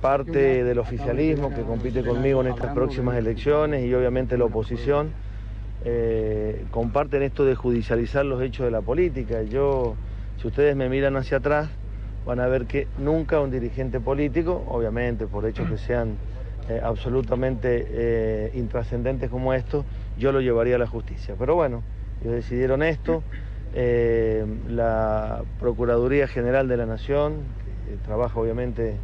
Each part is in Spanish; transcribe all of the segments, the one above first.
parte del oficialismo que compite conmigo en estas próximas elecciones y obviamente la oposición eh, comparten esto de judicializar los hechos de la política. Yo, si ustedes me miran hacia atrás, van a ver que nunca un dirigente político, obviamente por hechos que sean eh, absolutamente eh, intrascendentes como estos, yo lo llevaría a la justicia. Pero bueno, ellos decidieron esto. la Procuraduría General de la Nación, que trabaja obviamente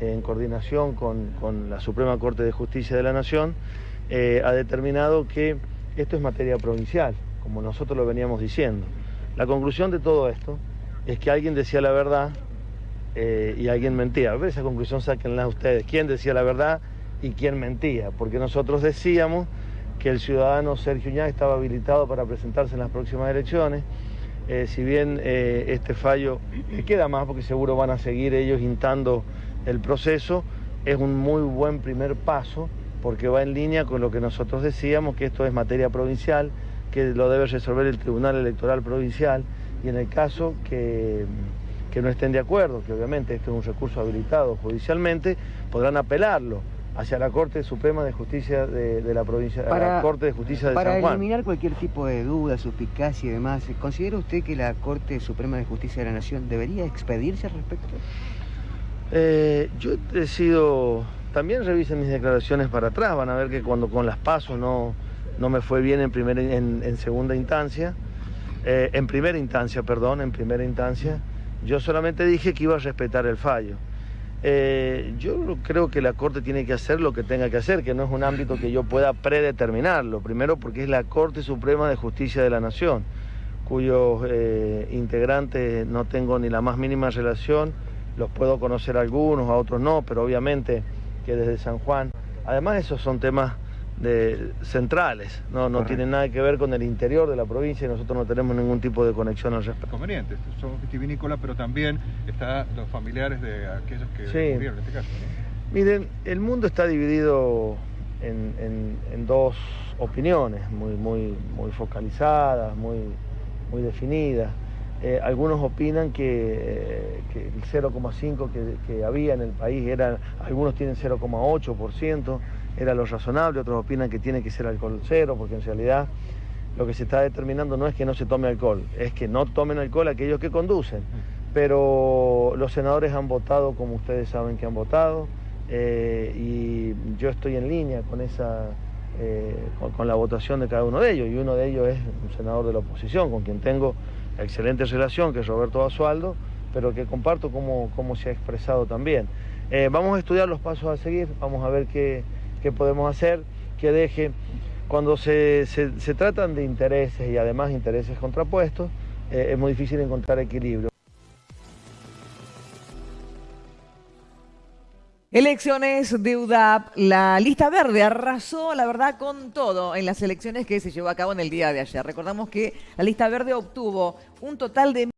en coordinación con, la Suprema Corte de Justicia de la Nación, eh, ha determinado que esto es materia provincial, como nosotros lo veníamos diciendo. La conclusión de todo esto es que alguien decía la verdad eh, y alguien mentía. A ver, esa conclusión sáquenla ustedes. ¿Quién decía la verdad y quién mentía? Porque nosotros decíamos que el ciudadano Sergio Uñá estaba habilitado para presentarse en las próximas elecciones. Eh, si bien este fallo queda más, porque seguro van a seguir ellos intando el proceso es un muy buen primer paso porque va en línea con lo que nosotros decíamos, que esto es materia provincial, que lo debe resolver el Tribunal Electoral Provincial y en el caso que, no estén de acuerdo, que obviamente esto es un recurso habilitado judicialmente, podrán apelarlo hacia la Corte Suprema de Justicia de, la provincia, para, la Corte de Justicia de San Juan. Para eliminar cualquier tipo de duda, suspicacia y demás, ¿considera usted que la Corte Suprema de Justicia de la Nación debería expedirse al respecto? Eh, yo he sido, también revisen mis declaraciones para atrás, van a ver que cuando con las pasos no, no me fue bien en, primera, en, segunda instancia, eh, en primera instancia, perdón, en primera instancia, yo solamente dije que iba a respetar el fallo. Eh, yo creo que la Corte tiene que hacer lo que tenga que hacer, que no es un ámbito que yo pueda predeterminarlo. Primero porque es la Corte Suprema de Justicia de la Nación, cuyos integrantes no tengo ni la más mínima relación los puedo conocer algunos, a otros no, pero obviamente que desde San Juan, además esos son temas de, centrales, no, no tienen nada que ver con el interior de la provincia y nosotros no tenemos ningún tipo de conexión al respecto. Conveniente, somos vitivinícolas, pero también están los familiares de aquellos que murieron en este caso. Miren, el mundo está dividido en, en, dos opiniones muy, muy, muy focalizadas, muy, muy definidas. Eh, algunos opinan que, el 0,5 que, había en el país era, algunos tienen 0,8%, era lo razonable, otros opinan que tiene que ser alcohol cero, porque en realidad lo que se está determinando no es que no se tome alcohol, es que no tomen alcohol aquellos que conducen. Pero los senadores han votado como ustedes saben que han votado, eh, y yo estoy en línea con esa... con la votación de cada uno de ellos, y uno de ellos es un senador de la oposición, con quien tengo excelente relación, que es Roberto Basualdo, pero que comparto cómo, se ha expresado también. Eh, vamos a estudiar los pasos a seguir, vamos a ver qué, podemos hacer, que deje, cuando se, tratan de intereses y además intereses contrapuestos, eh, es muy difícil encontrar equilibrio. Elecciones de UDAP, la lista verde arrasó, la verdad, con todo en las elecciones que se llevó a cabo en el día de ayer. Recordamos que la lista verde obtuvo un total de